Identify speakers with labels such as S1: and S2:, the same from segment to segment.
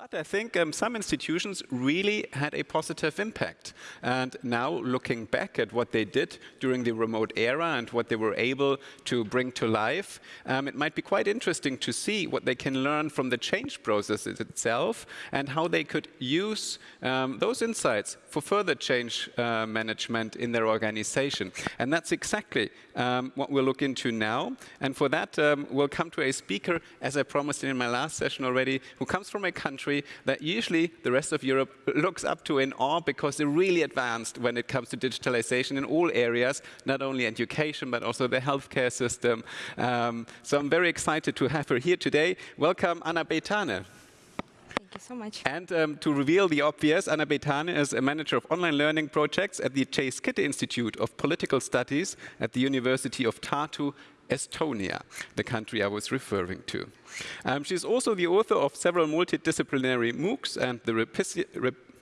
S1: But I think um, some institutions really had a positive impact. And now looking back at what they did during the remote era and what they were able to bring to life, um, it might be quite interesting to see what they can learn from the change process itself and how they could use um, those insights for further change uh, management in their organization. And that's exactly um, what we'll look into now. And for that, um, we'll come to a speaker, as I promised in my last session already, who comes from a country country that usually the rest of Europe looks up to in awe because they're really advanced when it comes to digitalization in all areas, not only education, but also the healthcare system. Um, so I'm very excited to have her here today. Welcome, Anna Betane.
S2: Thank you so much.
S1: And um, to reveal the obvious, Anna Betane is a manager of online learning projects at the Chase Kitty Institute of Political Studies at the University of Tartu Estonia, the country I was referring to. Um, she's also the author of several multidisciplinary MOOCs and the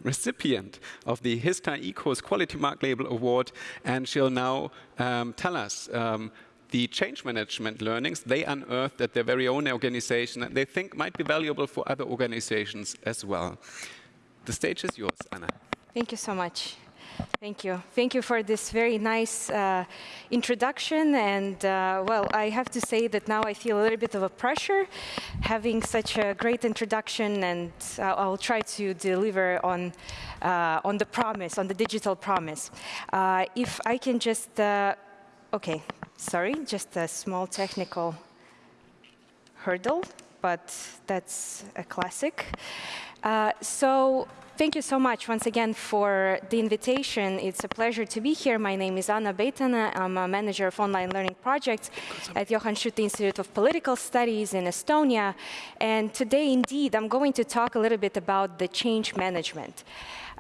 S1: recipient of the HITSA eCourse Quality Mark Label Award, and she'll now um, tell us um, the change management learnings they unearthed at their very own organization that they think might be valuable for other organizations as well. The stage is yours, Anna.
S2: Thank you so much. Thank you. Thank you for this very nice uh, introduction. And uh, well, I have to say that now I feel a little bit of a pressure having such a great introduction. And uh, I'll try to deliver on, uh, on the promise, on the digital promise. Uh, if I can just, uh, OK, sorry, just a small technical hurdle, but that's a classic. so Thank you so much once again for the invitation. It's a pleasure to be here. My name is Anna Betane. I'm a manager of online learning projects at Johan Skytte Institute of Political Studies in Estonia. And today, indeed, I'm going to talk a little bit about the change management.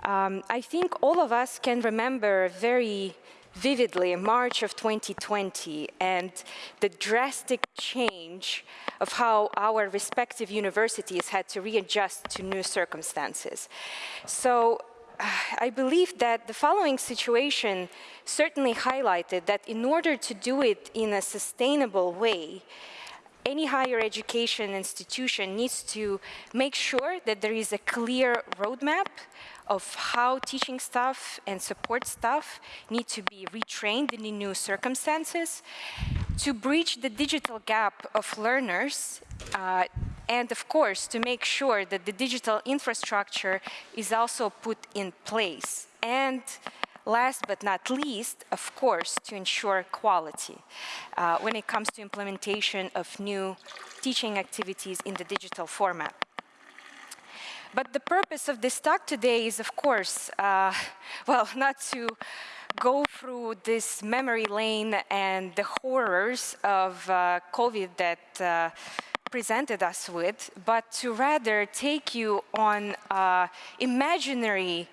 S2: Um, I think all of us can remember very vividly in March of 2020 and the drastic change of how our respective universities had to readjust to new circumstances. So uh, I believe that the following situation certainly highlighted that in order to do it in a sustainable way, any higher education institution needs to make sure that there is a clear roadmap of how teaching staff and support staff need to be retrained in the new circumstances to bridge the digital gap of learners uh, and of course to make sure that the digital infrastructure is also put in place and last but not least, of course, to ensure quality uh, when it comes to implementation of new teaching activities in the digital format. But the purpose of this talk today is, of course, uh, well, not to go through this memory lane and the horrors of uh, COVID that uh, presented us with, but to rather take you on uh, imaginary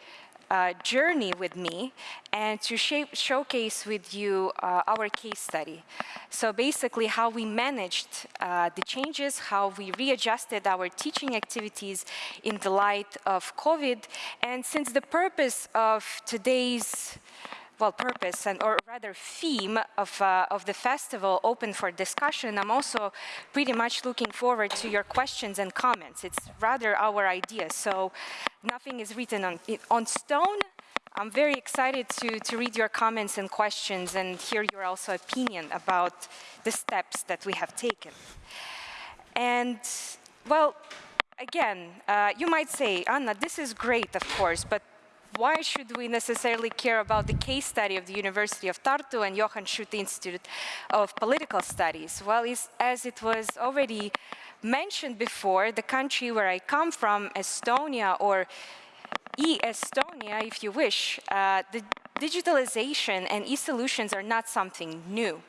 S2: uh, journey with me and to shape, showcase with you uh, our case study. So basically how we managed uh, the changes, how we readjusted our teaching activities in the light of COVID. And since the purpose of today's well, purpose and or rather theme of, uh, of the festival open for discussion, I'm also pretty much looking forward to your questions and comments. It's rather our idea. So nothing is written on, on stone. I'm very excited to, to read your comments and questions and hear your also opinion about the steps that we have taken. And well, again, uh, you might say, Anna, this is great, of course, but why should we necessarily care about the case study of the University of Tartu and Johan Skytte Institute of Political Studies? Well, as it was already mentioned before, the country where I come from, Estonia, or e-Estonia, if you wish, uh, the digitalization and e-solutions are not something new.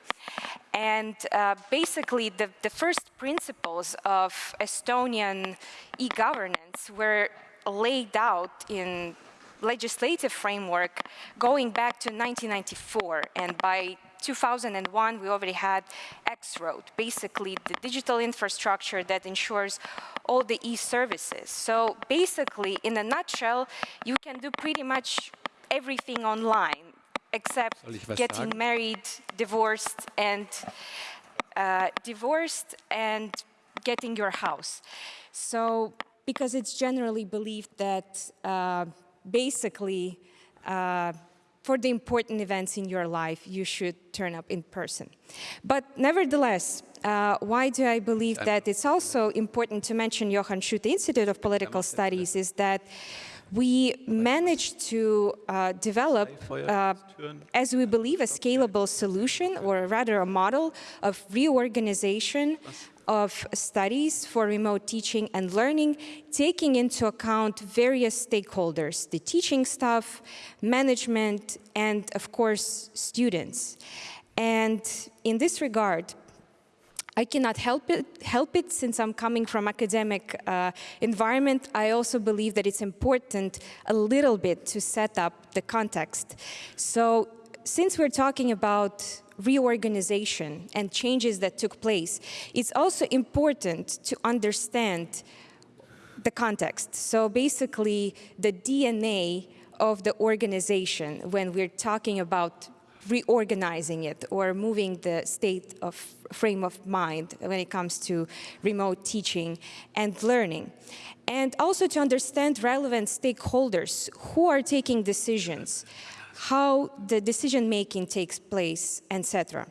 S2: And uh, basically, the, the first principles of Estonian e-governance were laid out in legislative framework going back to 1994. And by 2001, we already had X-Road, basically the digital infrastructure that ensures all the e-services. So basically, in a nutshell, you can do pretty much everything online, except getting sagen? married, divorced, and uh, divorced and getting your house. So because it's generally believed that uh, basically uh, for the important events in your life, you should turn up in person. But nevertheless, uh, why do I believe that it's also important to mention Johan Skytte Institute of Political Studies is that we managed to uh, develop, uh, as we believe, a scalable solution, or rather a model of reorganization of studies for remote teaching and learning, taking into account various stakeholders, the teaching staff, management, and of course, students. And in this regard, I cannot help it, help it since I'm coming from academic uh, environment. I also believe that it's important a little bit to set up the context. So since we're talking about reorganization and changes that took place, it's also important to understand the context. So basically the DNA of the organization when we're talking about reorganizing it or moving the state of frame of mind when it comes to remote teaching and learning. And also to understand relevant stakeholders who are taking decisions, how the decision making takes place, etc.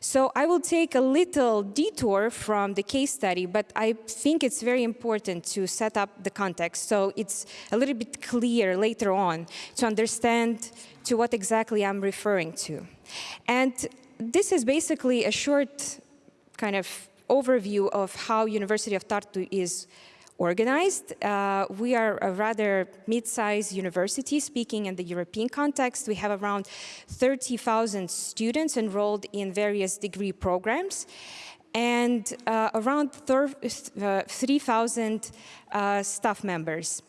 S2: So I will take a little detour from the case study, but I think it's very important to set up the context so it's a little bit clear later on to understand to what exactly I'm referring to. And this is basically a short kind of overview of how University of Tartu is organized. Uh, we are a rather mid-sized university, speaking in the European context. We have around 30,000 students enrolled in various degree programs and uh, around uh, 3,000 uh, staff members.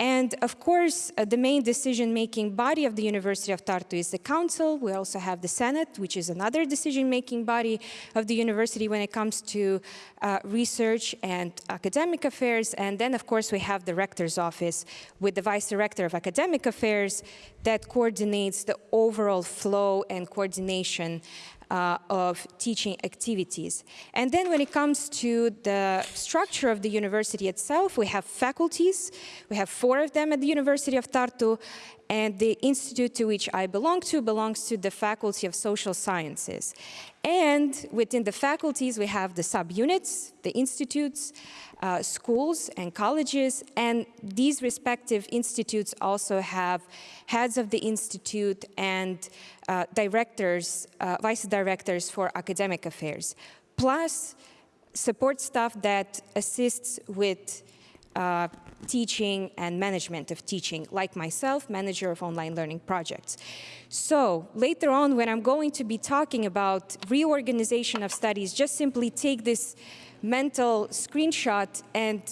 S2: And of course, uh, the main decision-making body of the University of Tartu is the council. We also have the Senate, which is another decision-making body of the university when it comes to uh, research and academic affairs. And then, of course, we have the rector's office with the vice director of academic affairs that coordinates the overall flow and coordination uh, of teaching activities. And then when it comes to the structure of the university itself, we have faculties. We have four of them at the University of Tartu, and the institute to which I belong to belongs to the Faculty of Social Sciences. And within the faculties, we have the subunits, the institutes, uh, schools and colleges, and these respective institutes also have heads of the institute and uh, directors, uh, vice directors for academic affairs, plus support staff that assists with uh, teaching and management of teaching, like myself, manager of online learning projects. So later on, when I'm going to be talking about reorganization of studies, just simply take this mental screenshot and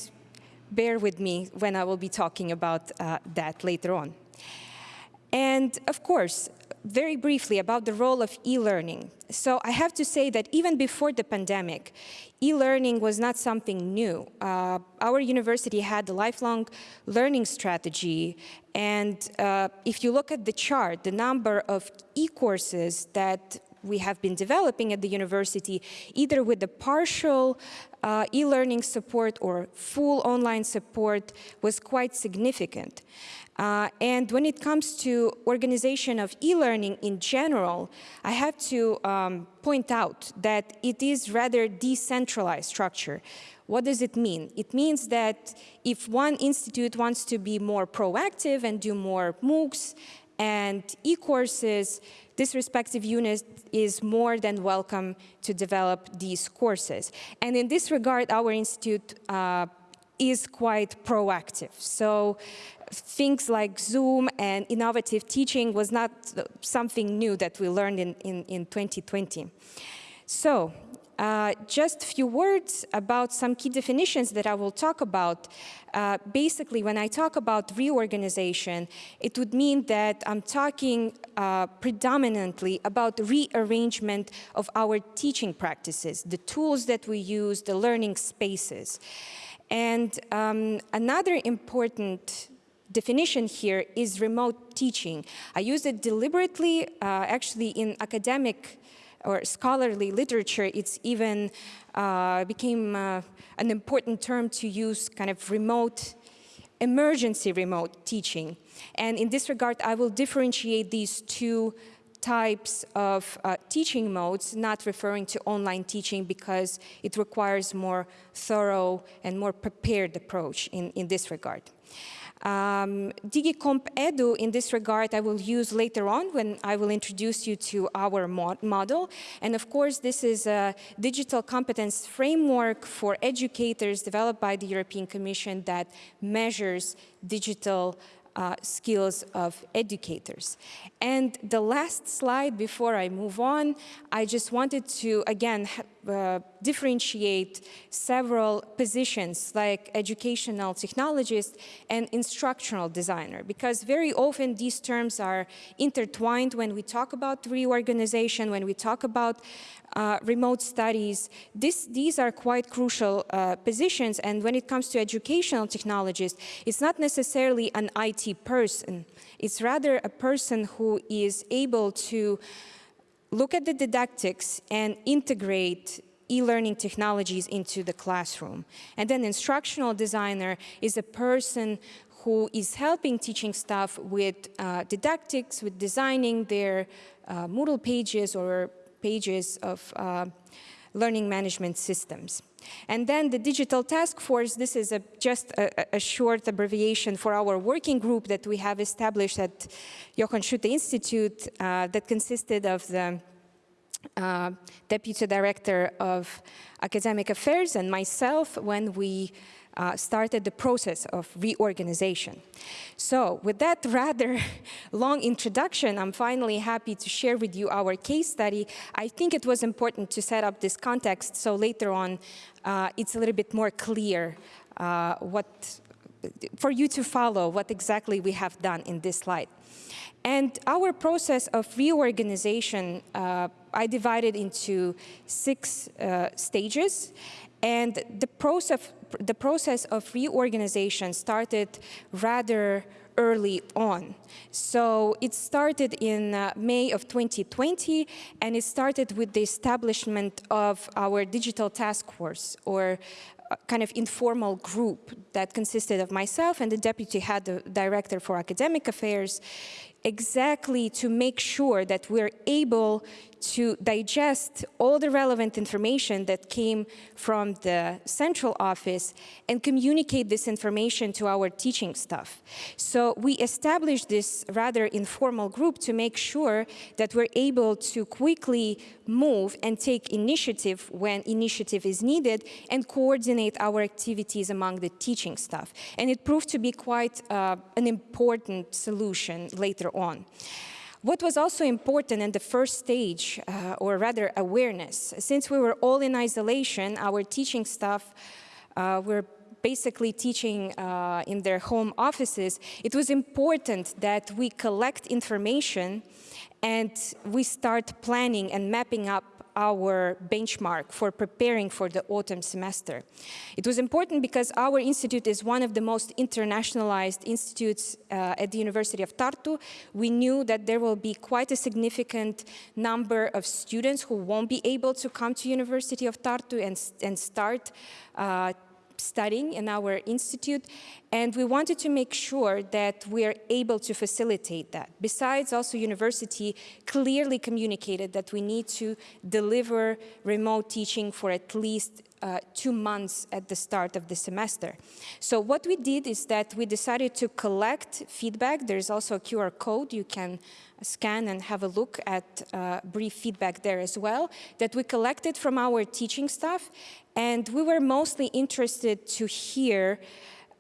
S2: bear with me when I will be talking about uh, that later on. And of course, very briefly about the role of e-learning. So I have to say that even before the pandemic, e-learning was not something new. Uh, our university had a lifelong learning strategy. And uh, if you look at the chart, the number of e-courses that we have been developing at the university, either with the partial uh, e-learning support or full online support was quite significant. Uh, and when it comes to organization of e-learning in general, I have to um, point out that it is rather decentralized structure. What does it mean? It means that if one institute wants to be more proactive and do more MOOCs and e-courses, this respective unit is more than welcome to develop these courses. And in this regard, our institute uh, is quite proactive. So things like Zoom and innovative teaching was not something new that we learned in, in, in 2020. So uh, just a few words about some key definitions that I will talk about. Uh, basically, when I talk about reorganization, it would mean that I'm talking uh, predominantly about rearrangement of our teaching practices, the tools that we use, the learning spaces. And um, another important definition here is remote teaching. I use it deliberately, uh, actually in academic or scholarly literature, it's even uh, became uh, an important term to use kind of remote, emergency remote teaching. And in this regard, I will differentiate these two types of uh, teaching modes, not referring to online teaching because it requires more thorough and more prepared approach in, in this regard. Um, DigComp Edu, in this regard, I will use later on when I will introduce you to our mod model. And of course, this is a digital competence framework for educators developed by the European Commission that measures digital uh, skills of educators. And the last slide before I move on, I just wanted to, again, uh, differentiate several positions like educational technologist and instructional designer, because very often these terms are intertwined when we talk about reorganization, when we talk about uh, remote studies. This, these are quite crucial uh, positions, and when it comes to educational technologists, it's not necessarily an IT person. It's rather a person who is able to look at the didactics and integrate e-learning technologies into the classroom. And then instructional designer is a person who is helping teaching staff with uh, didactics, with designing their uh, Moodle pages or pages of uh, learning management systems. And then the digital task force, this is a, just a, a, short abbreviation for our working group that we have established at Johan Skytte Institute uh, that consisted of the uh, Deputy Director of Academic Affairs and myself when we uh, started the process of reorganization. So with that rather long introduction, I'm finally happy to share with you our case study. I think it was important to set up this context so later on uh, it's a little bit more clear uh, what, for you to follow what exactly we have done in this slide. And our process of reorganization, uh, I divided into six uh, stages. And the process, the process of reorganization started rather early on. So it started in uh, May of 2020, and it started with the establishment of our digital task force, or uh, kind of informal group that consisted of myself and the deputy head director for academic affairs exactly to make sure that we're able to digest all the relevant information that came from the central office and communicate this information to our teaching staff. So we established this rather informal group to make sure that we're able to quickly move and take initiative when initiative is needed and coordinate our activities among the teaching staff. And it proved to be quite uh, an important solution later on. What was also important in the first stage, uh, or rather awareness, since we were all in isolation, our teaching staff uh, were basically teaching uh, in their home offices, it was important that we collect information and we start planning and mapping up our benchmark for preparing for the autumn semester. It was important because our institute is one of the most internationalized institutes uh, at the University of Tartu. We knew that there will be quite a significant number of students who won't be able to come to University of Tartu and, and start uh, studying in our institute, and we wanted to make sure that we are able to facilitate that. Besides, also university clearly communicated that we need to deliver remote teaching for at least uh, two months at the start of the semester. So what we did is that we decided to collect feedback. There's also a QR code you can scan and have a look at uh, brief feedback there as well that we collected from our teaching staff. And we were mostly interested to hear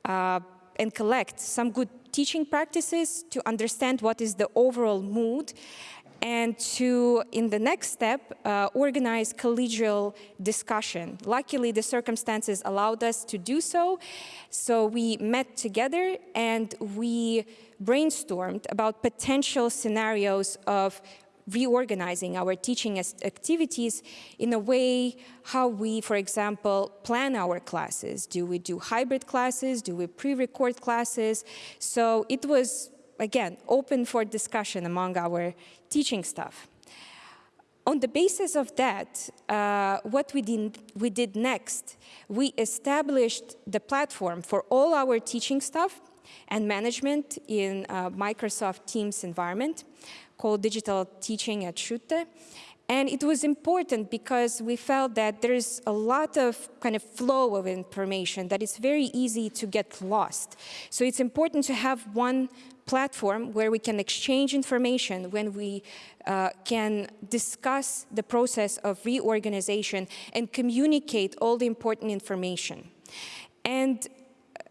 S2: and collect some good teaching practices to understand what is the overall mood and to, in the next step, uh, organize collegial discussion. Luckily, the circumstances allowed us to do so. So we met together and we brainstormed about potential scenarios of reorganizing our teaching activities in a way how we, for example, plan our classes. Do we do hybrid classes? Do we pre-record classes? So it was, again, open for discussion among our teaching staff. On the basis of that, uh, what we did, we did next, we established the platform for all our teaching staff and management in Microsoft Teams environment called Digital Teaching at Skytte. And it was important because we felt that there's a lot of kind of flow of information that it's very easy to get lost. So it's important to have one platform where we can exchange information, when we uh, can discuss the process of reorganization and communicate all the important information. And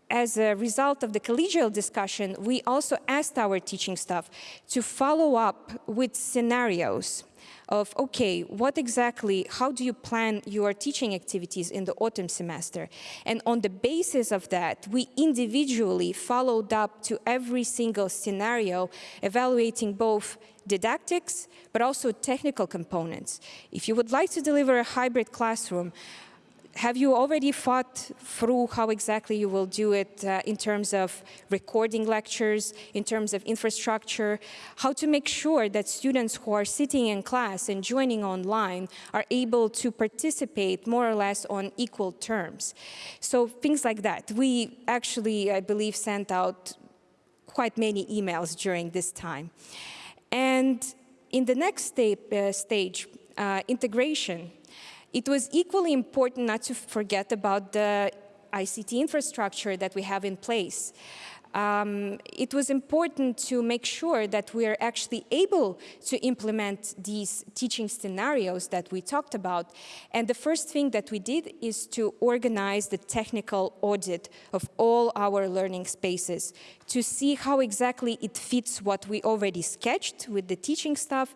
S2: as a result of the collegial discussion, we also asked our teaching staff to follow up with scenarios of, okay, what exactly, how do you plan your teaching activities in the autumn semester? And on the basis of that, we individually followed up to every single scenario, evaluating both didactics, but also technical components. If you would like to deliver a hybrid classroom, have you already thought through how exactly you will do it uh, in terms of recording lectures, in terms of infrastructure, how to make sure that students who are sitting in class and joining online are able to participate more or less on equal terms. So things like that. We actually, I believe, sent out quite many emails during this time. And in the next uh, stage, uh, integration, it was equally important not to forget about the ICT infrastructure that we have in place. Um, it was important to make sure that we are actually able to implement these teaching scenarios that we talked about. And the first thing that we did is to organize the technical audit of all our learning spaces to see how exactly it fits what we already sketched with the teaching staff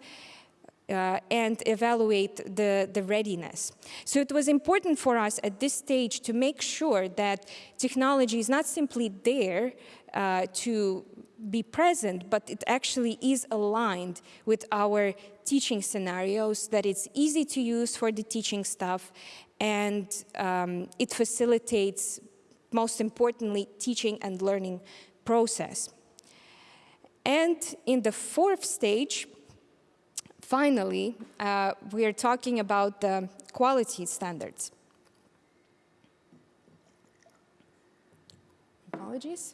S2: uh, and evaluate the, the readiness. So it was important for us at this stage to make sure that technology is not simply there uh, to be present, but it actually is aligned with our teaching scenarios, that it's easy to use for the teaching staff, and um, it facilitates, most importantly, teaching and learning process. And in the fourth stage, Finally, uh, we are talking about the quality standards. Apologies.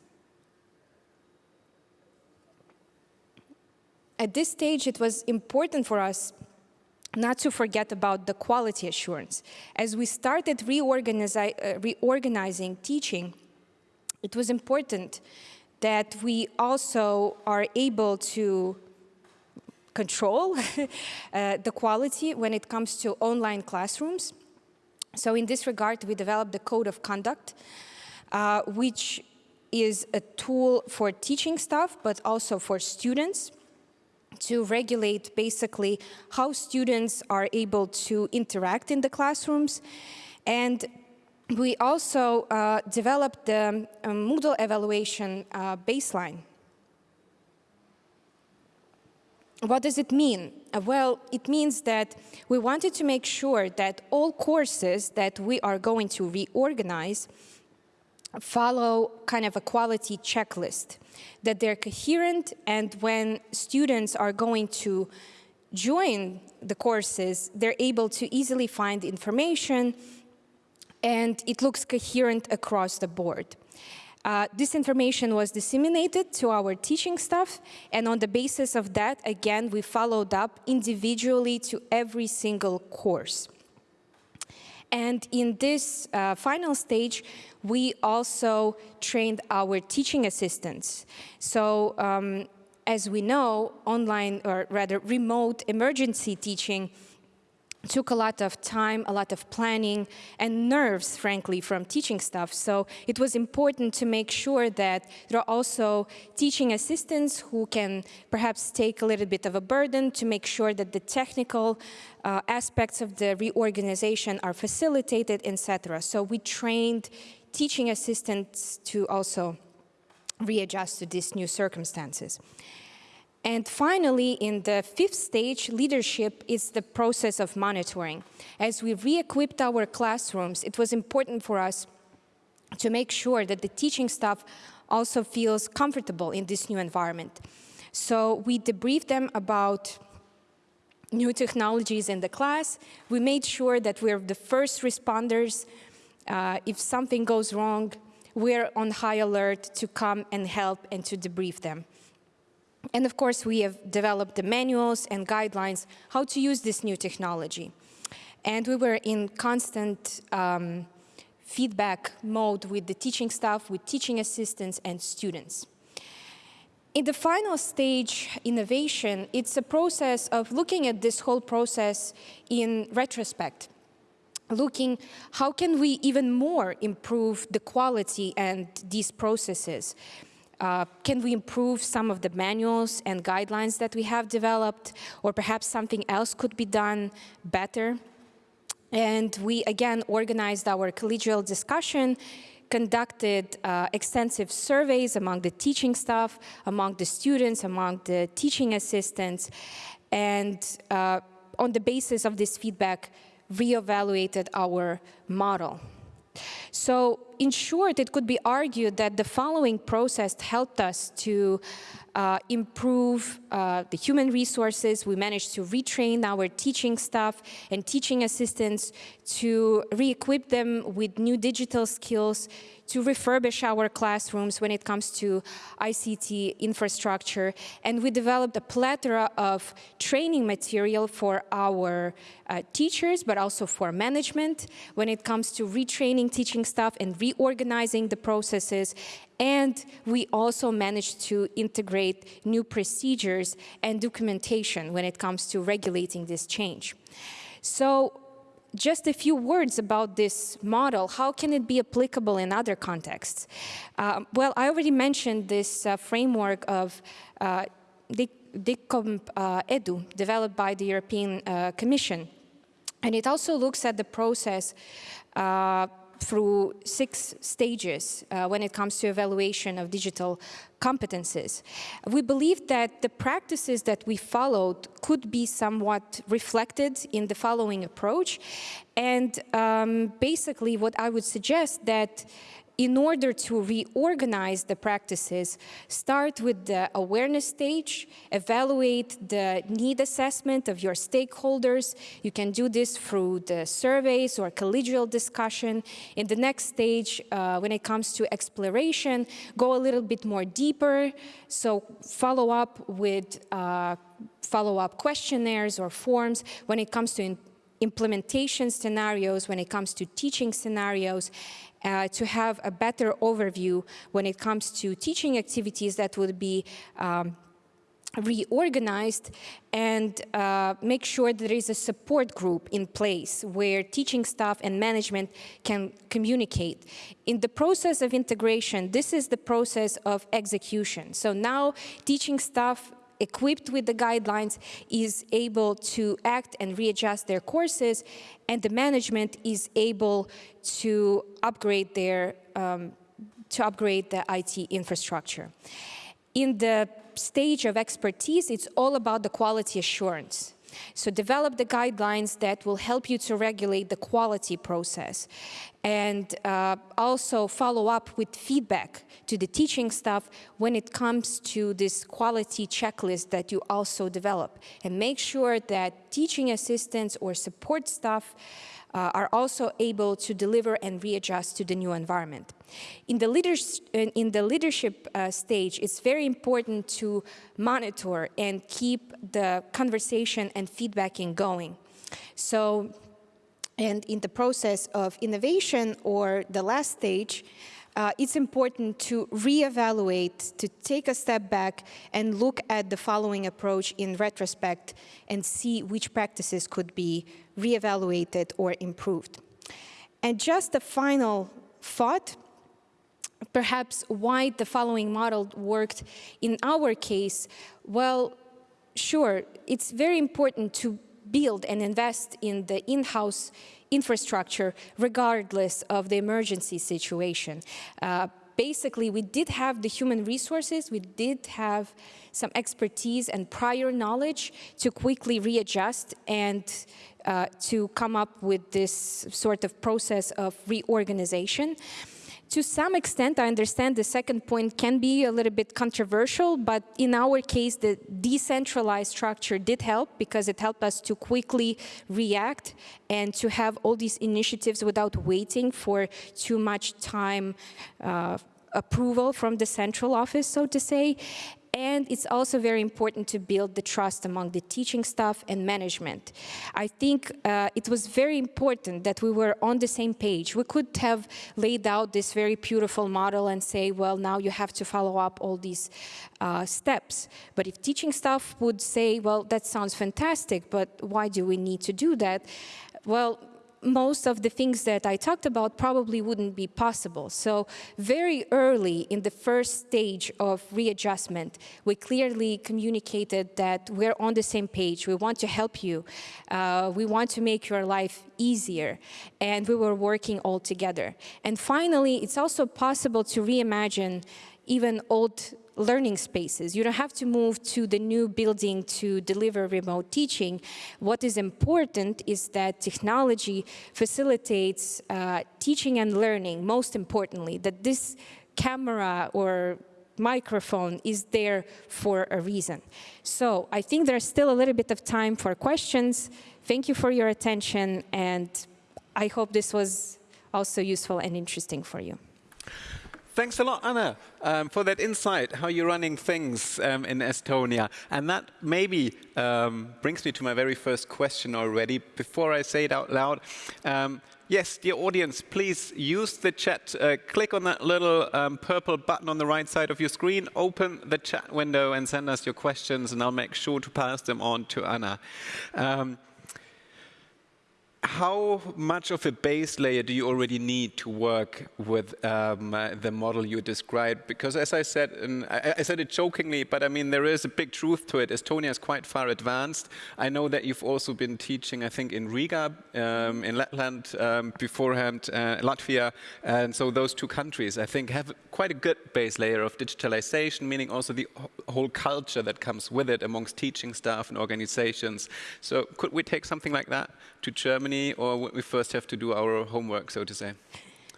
S2: At this stage, it was important for us not to forget about the quality assurance. As we started uh, reorganizing teaching, it was important that we also are able to control uh, the quality when it comes to online classrooms. So in this regard, we developed the Code of Conduct, uh, which is a tool for teaching staff, but also for students to regulate basically how students are able to interact in the classrooms. And we also uh, developed the um, Moodle evaluation uh, baseline what does it mean? Uh, well, it means that we wanted to make sure that all courses that we are going to reorganize follow kind of a quality checklist, that they're coherent and when students are going to join the courses, they're able to easily find information and it looks coherent across the board. Uh, this information was disseminated to our teaching staff, and on the basis of that, again, we followed up individually to every single course. And in this uh, final stage, we also trained our teaching assistants. So um, as we know, online, or rather remote emergency teaching took a lot of time, a lot of planning, and nerves, frankly, from teaching staff. So it was important to make sure that there are also teaching assistants who can perhaps take a little bit of a burden to make sure that the technical uh, aspects of the reorganization are facilitated, etc. So we trained teaching assistants to also readjust to these new circumstances. And finally, in the fifth stage, leadership is the process of monitoring. As we re-equipped our classrooms, it was important for us to make sure that the teaching staff also feels comfortable in this new environment. So we debriefed them about new technologies in the class. We made sure that we're the first responders. Uh, if something goes wrong, we're on high alert to come and help and to debrief them. And of course, we have developed the manuals and guidelines how to use this new technology. And we were in constant um, feedback mode with the teaching staff, with teaching assistants and students. In the final stage, innovation, it's a process of looking at this whole process in retrospect looking how can we even more improve the quality and these processes. Uh, can we improve some of the manuals and guidelines that we have developed, or perhaps something else could be done better? And we again organized our collegial discussion, conducted uh, extensive surveys among the teaching staff, among the students, among the teaching assistants, and uh, on the basis of this feedback, reevaluated our model. So in short, it could be argued that the following process helped us to uh, improve uh, the human resources. We managed to retrain our teaching staff and teaching assistants to re-equip them with new digital skills, to refurbish our classrooms when it comes to ICT infrastructure. And we developed a plethora of training material for our uh, teachers, but also for management when it comes to retraining teaching staff and reorganizing the processes and we also managed to integrate new procedures and documentation when it comes to regulating this change. So just a few words about this model. How can it be applicable in other contexts? Uh, well, I already mentioned this uh, framework of uh, DigComp uh, EDU, developed by the European uh, Commission. And it also looks at the process uh, through six stages uh, when it comes to evaluation of digital competences. We believe that the practices that we followed could be somewhat reflected in the following approach. And um, basically what I would suggest that in order to reorganize the practices, start with the awareness stage, evaluate the need assessment of your stakeholders. You can do this through the surveys or collegial discussion. In the next stage, uh, when it comes to exploration, go a little bit more deeper. So follow up with uh, follow-up questionnaires or forms when it comes to implementation scenarios, when it comes to teaching scenarios, uh, to have a better overview when it comes to teaching activities that would be um, reorganized and uh, make sure there is a support group in place where teaching staff and management can communicate. In the process of integration, this is the process of execution. So now teaching staff equipped with the guidelines is able to act and readjust their courses and the management is able to upgrade their um, to upgrade the IT infrastructure. In the stage of expertise, it's all about the quality assurance. So develop the guidelines that will help you to regulate the quality process. And uh, also follow up with feedback to the teaching staff when it comes to this quality checklist that you also develop. And make sure that teaching assistants or support staff uh, are also able to deliver and readjust to the new environment. In the, leaders, in the leadership uh, stage, it's very important to monitor and keep the conversation and feedbacking going. So, and in the process of innovation or the last stage, uh, it's important to reevaluate, to take a step back and look at the following approach in retrospect and see which practices could be reevaluated or improved. And just a final thought, perhaps why the following model worked in our case, well, sure, it's very important to build and invest in the in-house infrastructure regardless of the emergency situation. Uh, basically, we did have the human resources, we did have some expertise and prior knowledge to quickly readjust and uh, to come up with this sort of process of reorganization. To some extent, I understand the second point can be a little bit controversial, but in our case, the decentralized structure did help because it helped us to quickly react and to have all these initiatives without waiting for too much time uh, approval from the central office, so to say. And it's also very important to build the trust among the teaching staff and management. I think uh, it was very important that we were on the same page. We could have laid out this very beautiful model and say, well, now you have to follow up all these uh, steps. But if teaching staff would say, well, that sounds fantastic, but why do we need to do that? Well, most of the things that I talked about probably wouldn't be possible. So very early in the first stage of readjustment, we clearly communicated that we're on the same page. We want to help you. Uh, we want to make your life easier. And we were working all together. And finally, it's also possible to reimagine even old learning spaces. You don't have to move to the new building to deliver remote teaching. What is important is that technology facilitates uh, teaching and learning, most importantly, that this camera or microphone is there for a reason. So I think there's still a little bit of time for questions. Thank you for your attention, and I hope this was also useful and interesting for you.
S1: Thanks a lot, Anna, um, for that insight, how you're running things um, in Estonia. And that maybe um, brings me to my very first question already. Before I say it out loud, um, yes, dear audience, please use the chat. Uh, click on that little um, purple button on the right side of your screen, open the chat window and send us your questions, and I'll make sure to pass them on to Anna. Um, how much of a base layer do you already need to work with um, uh, the model you described? Because as I said, and I, I, said it jokingly, but I mean, there is a big truth to it. Estonia is quite far advanced. I know that you've also been teaching, I think, in Riga, um, in Lapland um, beforehand, uh, Latvia. And so those two countries, I think, have quite a good base layer of digitalization, meaning also the whole culture that comes with it amongst teaching staff and organizations. So could we take something like that to Germany, or we first have to do our homework, so to say?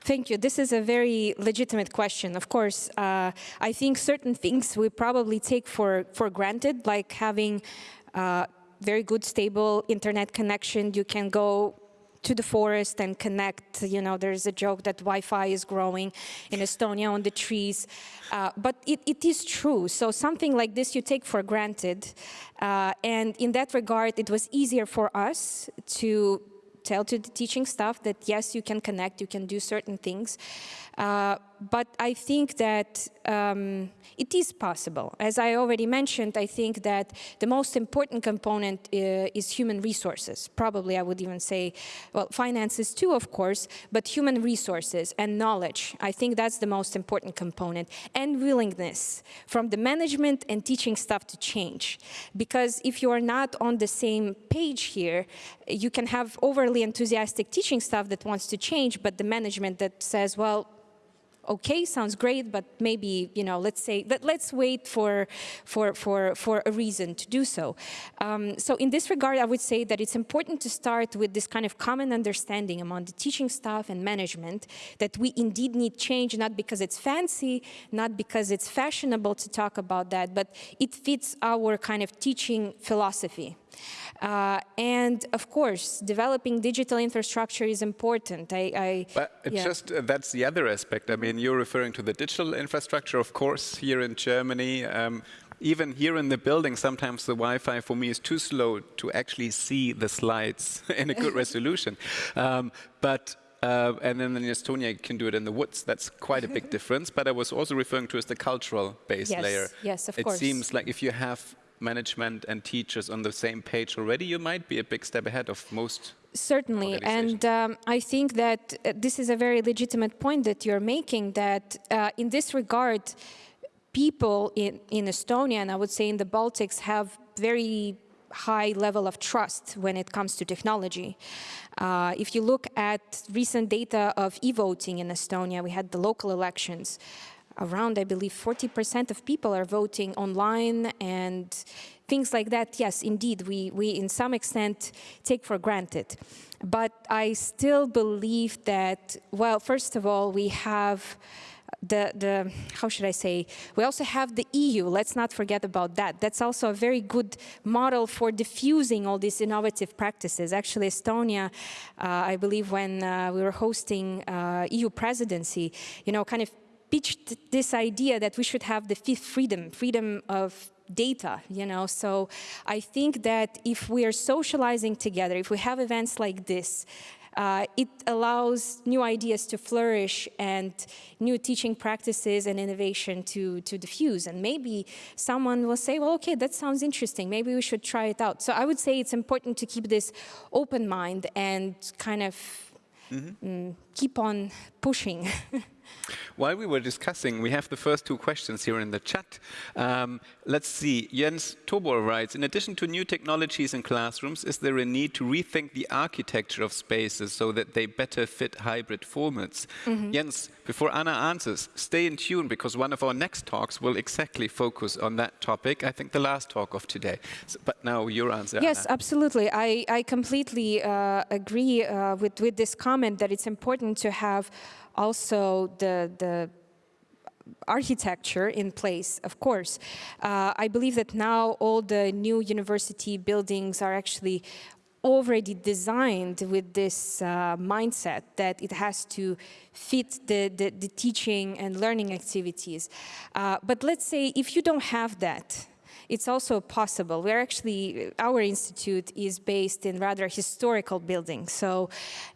S2: Thank you. This is a very legitimate question. Of course, uh, I think certain things we probably take for, for granted, like having uh, very good, stable internet connection. You can go to the forest and connect. You know, there's a joke that Wi-Fi is growing in Estonia on the trees. Uh, but it, it is true. So something like this you take for granted. Uh, and in that regard, it was easier for us to tell to the teaching staff that yes, you can connect, you can do certain things. Uh, but I think that um, it is possible. As I already mentioned, I think that the most important component uh, is human resources. Probably I would even say, well, finances too, of course, but human resources and knowledge. I think that's the most important component. And willingness from the management and teaching staff to change. Because if you are not on the same page here, you can have overly enthusiastic teaching staff that wants to change, but the management that says, well, okay, sounds great, but maybe, you know, let's say, let, let's wait for, for, for, for a reason to do so. Um, so in this regard, I would say that it's important to start with this kind of common understanding among the teaching staff and management that we indeed need change, not because it's fancy, not because it's fashionable to talk about that, but it fits our kind of teaching philosophy. Uh, and of course, developing digital infrastructure is important. I, I
S1: but yeah. just uh, that's the other aspect. I mean, you're referring to the digital infrastructure, of course, here in Germany. Um, even here in the building, sometimes the Wi-Fi for me is too slow to actually see the slides in a good resolution. Um, but uh, and then in Estonia, you can do it in the woods. That's quite a big difference. But I was also referring to as the cultural base
S2: yes,
S1: layer.
S2: Yes, of
S1: it
S2: course.
S1: It seems like if you have management and teachers on the same page already, you might be a big step ahead of most
S2: Certainly, and um, I think that uh, this is a very legitimate point that you're making, that uh, in this regard, people in, in Estonia, and I would say in the Baltics, have very high level of trust when it comes to technology. Uh, if you look at recent data of e-voting in Estonia, we had the local elections, around, I believe, 40% of people are voting online and things like that, yes, indeed, we, we in some extent take for granted. But I still believe that, well, first of all, we have the, the, how should I say, we also have the EU, let's not forget about that. That's also a very good model for diffusing all these innovative practices. Actually, Estonia, uh, I believe when uh, we were hosting uh, EU presidency, you know, kind of pitched this idea that we should have the fifth freedom, freedom of data, you know. So I think that if we are socializing together, if we have events like this, uh, it allows new ideas to flourish and new teaching practices and innovation to, to diffuse. And maybe someone will say, well, okay, that sounds interesting. Maybe we should try it out. So I would say it's important to keep this open mind and kind of mm -hmm. mm, keep on pushing.
S1: While we were discussing, we have the first two questions here in the chat. Um, let's see, Jens Tobor writes, in addition to new technologies in classrooms, is there a need to rethink the architecture of spaces so that they better fit hybrid formats? Mm -hmm. Jens, before Anna answers, stay in tune because one of our next talks will exactly focus on that topic. I think the last talk of today. So, but now your answer,
S2: Yes,
S1: Anna.
S2: absolutely. I, I completely uh, agree uh, with, with this comment that it's important to have also the, the architecture in place, of course. Uh, I believe that now all the new university buildings are actually already designed with this uh, mindset that it has to fit the, the, the teaching and learning activities. Uh, but let's say if you don't have that, it's also possible. We're actually, our institute is based in rather historical buildings. So,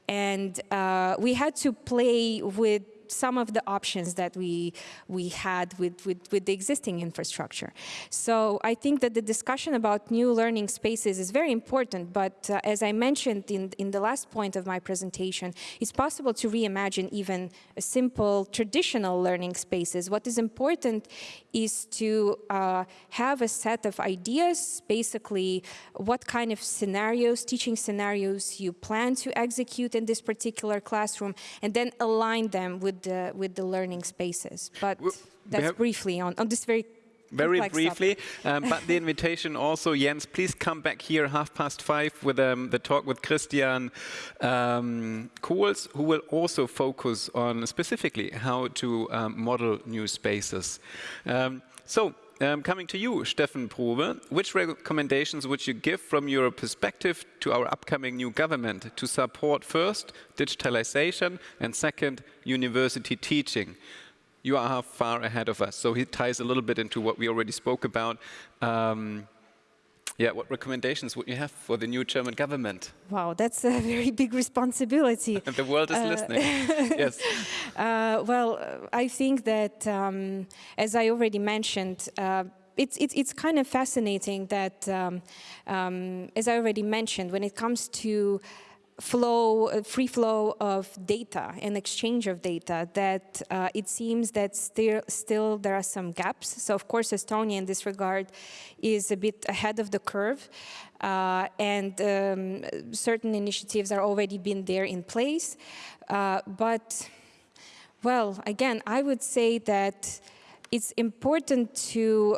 S2: and uh, we had to play with some of the options that we we had with, with, with the existing infrastructure. So I think that the discussion about new learning spaces is very important, but uh, as I mentioned in, in the last point of my presentation, it's possible to reimagine even a simple traditional learning spaces. What is important is to uh, have a set of ideas, basically what kind of scenarios, teaching scenarios you plan to execute in this particular classroom, and then align them with the, with the learning spaces. But that's briefly on, on this very
S1: very briefly, um, but the invitation also, Jens, please come back here half past five with um, the talk with Christian um, Kohls, who will also focus on specifically how to um, model new spaces. Um, so, um, coming to you, Stefan Probe, which recommendations would you give from your perspective to our upcoming new government to support first digitalization and second university teaching? You are far ahead of us, so it ties a little bit into what we already spoke about. Um, yeah, what recommendations would you have for the new German government?
S2: Wow, that's a very big responsibility.
S1: the world is uh, listening. yes.
S2: Uh, well, I think that, um, as I already mentioned, uh, it's, it's, it's kind of fascinating that, um, um, as I already mentioned, when it comes to flow, uh, free flow of data and exchange of data that uh, it seems that still, still there are some gaps. So of course Estonia in this regard is a bit ahead of the curve uh, and um, certain initiatives are already been there in place. Uh, but well, again, I would say that it's important to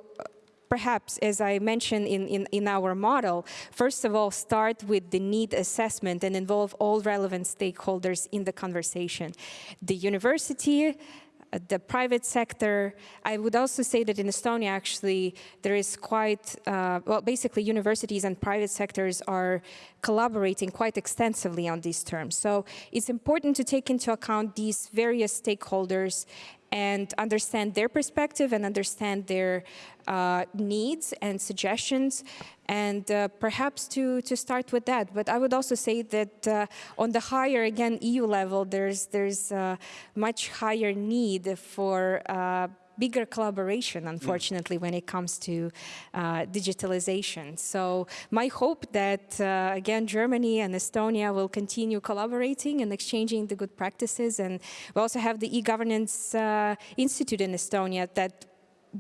S2: perhaps, as I mentioned in, in, in our model, first of all, start with the need assessment and involve all relevant stakeholders in the conversation. The university, uh, the private sector. I would also say that in Estonia, actually, there is quite, uh, well, basically universities and private sectors are collaborating quite extensively on these terms. So it's important to take into account these various stakeholders and understand their perspective and understand their uh, needs and suggestions and uh, perhaps to, to start with that. But I would also say that uh, on the higher, again, EU level, there's, there's uh, much higher need for uh, bigger collaboration, unfortunately, mm. when it comes to uh, digitalization. So my hope that, uh, again, Germany and Estonia will continue collaborating and exchanging the good practices. And we also have the e-governance uh, institute in Estonia that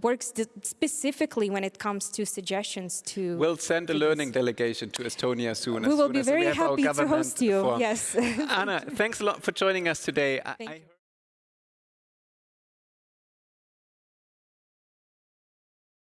S2: works specifically when it comes to suggestions to...
S1: We'll send a learning delegation to Estonia soon.
S2: We will be very happy to host you, yes.
S1: Anna, thanks a lot for joining us today.